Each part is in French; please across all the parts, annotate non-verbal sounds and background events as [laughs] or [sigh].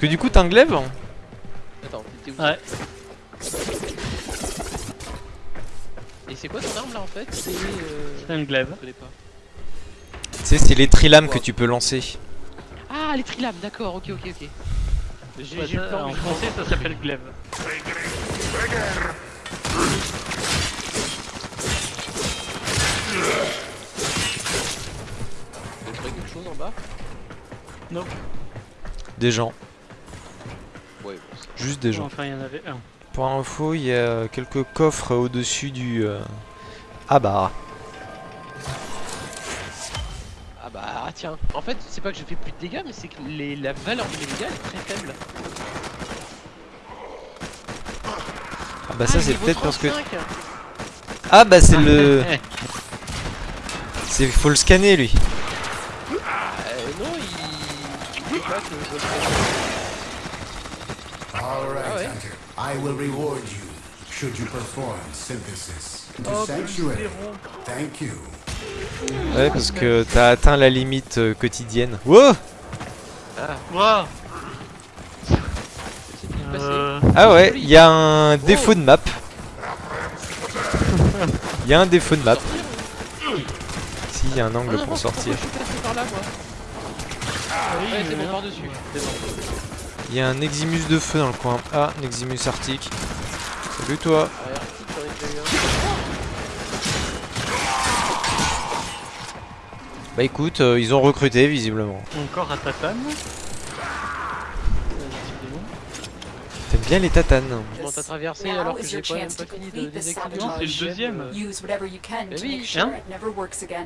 que du coup t'as un glaive Attends, t'étais où Ouais. Et c'est quoi ton arme là en fait C'est. Euh... C'est un glaive. Je connais pas. Tu sais, c'est les trilames que tu peux lancer. Ah, les trilames, d'accord, ok, ok, ok. J'ai Ouais, le plan, en français, ça s'appelle glaive. Vous quelque chose en bas? Non. Des gens. Juste des gens. Enfin, il y en avait un. Pour info, il y a quelques coffres au-dessus du... euh, Ah bah... Ah bah ah, tiens, en fait c'est pas que je fais plus de dégâts mais c'est que les, la valeur de mes dégâts est très faible. Ah bah ça Ah, c'est peut-être parce que... 35. Ah bah c'est le... [laughs] C'est faut le scanner lui. Euh, non il... il dit pas que je dois le faire. All right, Ah ouais. Hunter. I will reward you should you perform synthesis into Oh, sanctuary. Thank you. Ouais parce que t'as atteint la limite euh, quotidienne. Wow Wow. Bien passé. Euh, Ah ouais, il y a un défaut de map. Il y a un défaut de map. Si, il y a un Ah angle non, pour sortir. oui, Ouais c'est bon non. par dessus. C'est bon. Il y a un Eximus de feu dans le coin. Ah, un Eximus arctique. Salut toi. Ah. Bah écoute, euh, ils ont recruté visiblement. Encore à tatane? Bien les tatanes. Comment t'as traversé alors que j'ai pas même pas fini de désactiver Non, c'est le deuxième, can Eh oui. Hein.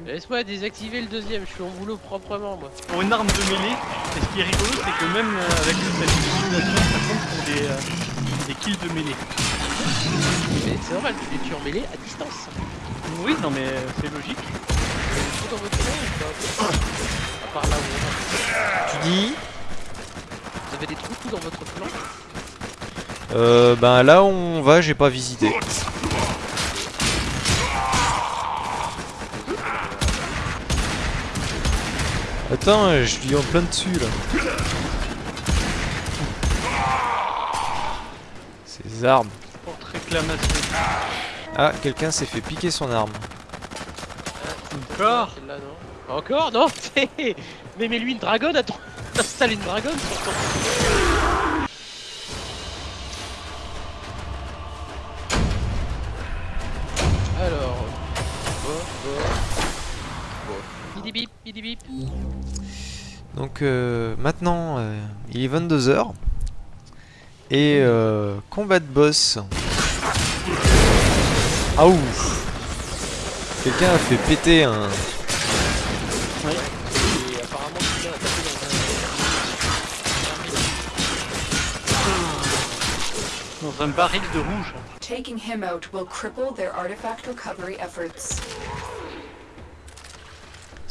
Laisse-moi désactiver le deuxième, je fais mon boulot proprement moi. Pour une arme de mêlée, et ce qui est rigolo, c'est que même euh, avec cette utilisation, ça compte pour des, euh, des kills de mêlée. Mais c'est normal, tu les tues en mêlée à distance. Oui, non mais euh, c'est logique. Dans votre À part là où on va. Tu dis Vous avez des trous tout dans votre plan Euh, ben là où on va, j'ai pas visité. Attends, je lui en plein dessus là. Ces armes. Ah, quelqu'un s'est fait piquer son arme. Encore non Encore Non [laughs] Mais mets-lui une dragonne, attends [laughs] Installe une dragonne sur ton... Bip Donc euh, maintenant, euh, il est 22h. Et euh, combat de boss. Ah ouf Quelqu'un a fait péter un... Et apparemment, quelqu'un a tapé dans un... Dans un baril de rouge. Taking him out will cripple their artifact recovery efforts.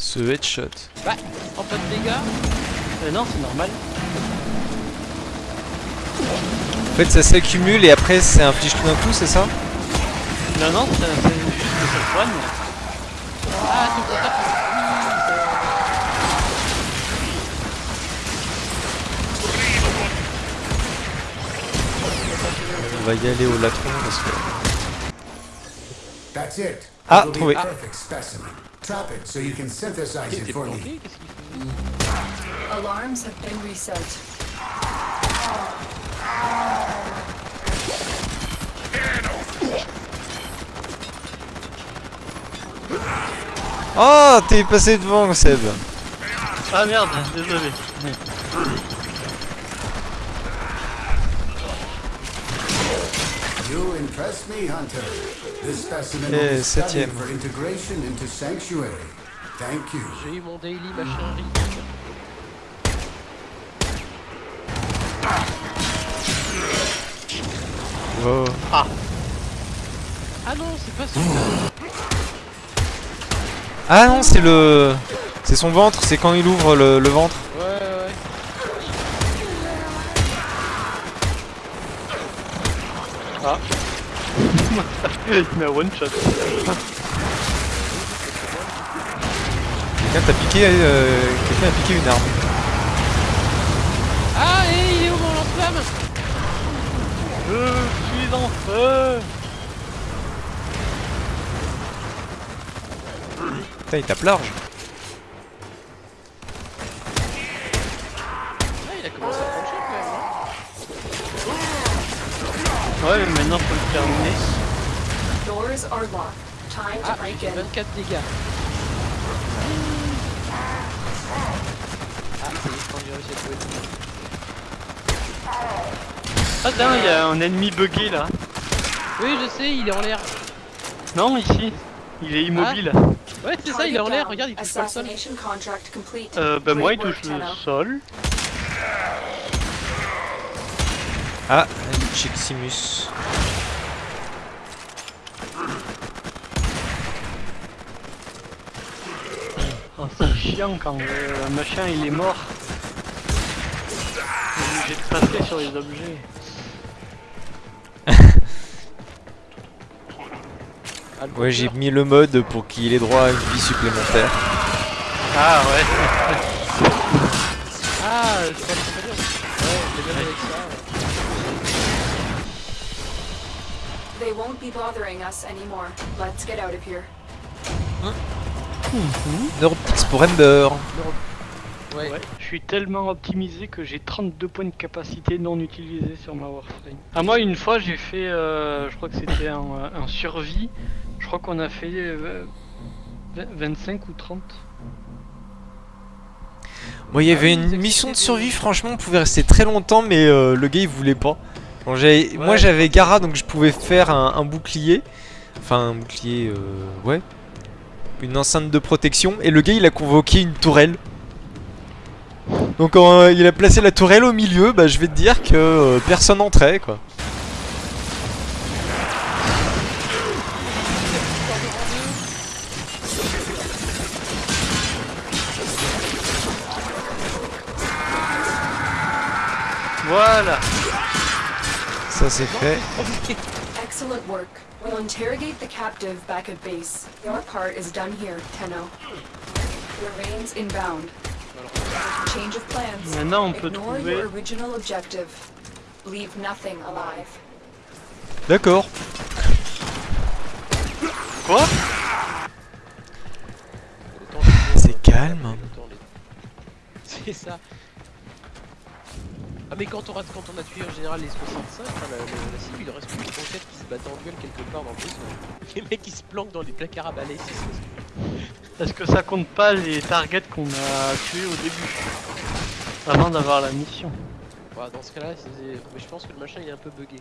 Ce headshot. Bah, en pas de dégâts Euh, non, c'est normal. En fait, ça s'accumule et après, c'est inflige tout d'un coup, c'est ça? Non, non, c'est c'est juste que ça soigne. Ah, ton contact On va y aller au latron parce que... That's it. Ah, trouvé. Trap it so you can synthesize it for me. planqué Qu'est-ce qu'il fait Alarms have been reset. Oh, t'es passé devant, Seb Ah merde, désolé. Studied septième. J'ai eu mon daily machin Oh. Ah non, c'est pas celui-là Ah non, c'est le... C'est son ventre, c'est quand il ouvre le, le ventre. Il m'a one shot. Quelqu'un t'a piqué, euh, quelqu'un a piqué une arme. Ah, et il est où mon lance-flamme? Je suis en feu Putain, il tape large Ouais, mais maintenant faut le terminer. Doors are locked. Time to Ah, break in. fait 24 dégâts. Ah, c'est quand j'ai réussi à trouver Ah tiens, il y a un ennemi bugué là. Oui, je sais, il est en l'air. Non, ici. Il est immobile. Ouais, c'est ça, il est en l'air. Regarde, il touche pas le sol. Euh, bah moi il touche le sol. Ah, Chiximus. Oh, c'est chiant quand le machin il est mort. J'ai de passer sur les objets. [laughs] Ouais, j'ai mis le mode pour qu'il ait droit à une vie supplémentaire. Ah ouais. [laughs] Ah, c'est pas très bien. Ouais, mais même avec ça. They won't be bothering us anymore. Let's get out of here. Neuroptix pour Ember. Ouais. Ouais, je suis tellement optimisé que j'ai 32 points de capacité non utilisés sur ma Warframe. Ah moi une fois j'ai fait, euh, je crois que c'était un, un survie, je crois qu'on a fait euh, 20 25 ou 30. Moi, il y Ah avait oui, une mission de survie, franchement, on pouvait rester très longtemps, mais euh, le gars il voulait pas. Bon, Moi j'avais Gara, donc je pouvais faire un, un bouclier. Enfin, un bouclier, euh, ouais. Une enceinte de protection, et le gars il a convoqué une tourelle. Donc quand euh, il a placé la tourelle au milieu, bah je vais te dire que euh, personne entrait quoi. Voilà Ça c'est fait. Excellent work. We'll interrogate the captive back at base. Your part is done here, Tenno. Remains inbound. Change of plans. Maintenant on peut Ignore trouver... your original objective. Leave nothing alive. D'accord. Quoi? C'est calme. De- C'est ça. Ah mais quand on, rate- quand on a tué en général les 65, enfin, la, la- la cible il reste plus que 37 qui se battent en duel quelque part dans le vaisseau. Les mecs qui se planquent dans des placards à balai, c'est. Est-ce que ça compte pas les targets qu'on a tués au début Avant d'avoir la mission? Ouais, dans ce cas-là, c'est- mais je pense que le machin il est un peu bugué.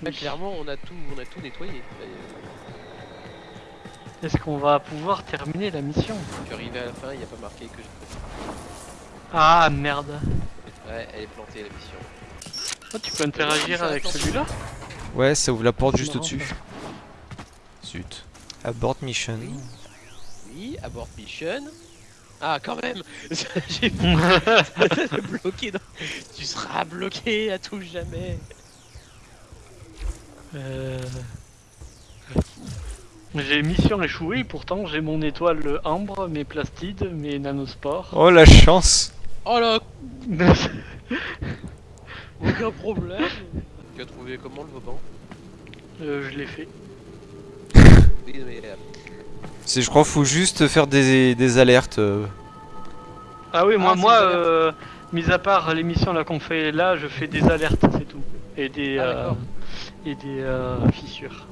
Là, clairement, on a tout, on a tout nettoyé. Là, Est-ce qu'on va pouvoir terminer la mission? Je suis arrivé à la fin, il n'y a pas marqué que je... Ah merde Ouais, elle est plantée la mission. Oh, Tu peux interagir avec celui-là Ouais, ça ouvre la porte juste au-dessus. Zut. Abort mission. Oui, abort mission. Ah, quand même [laughs] J'ai bloqué dans... Tu seras bloqué à tout jamais Euh... J'ai mission échouée, pourtant j'ai mon étoile ambre, mes plastides, mes nanospores. Oh la chance Oh là [laughs] Aucun problème Tu as trouvé comment le Vauban? Euh, je l'ai fait. Oui, mais... euh, C'est, je crois, faut juste faire des, des alertes. euh. Ah oui, moi, Ah, moi euh, mis à part les missions là qu'on fait là, je fais des alertes, c'est tout. Et des, Ah, euh, et des euh, fissures.